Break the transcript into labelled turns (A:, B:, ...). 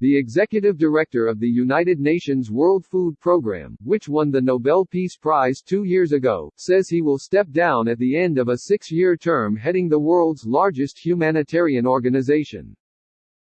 A: the executive director of the United Nations World Food Programme, which won the Nobel Peace Prize two years ago, says he will step down at the end of a six-year term heading the world's largest humanitarian organization.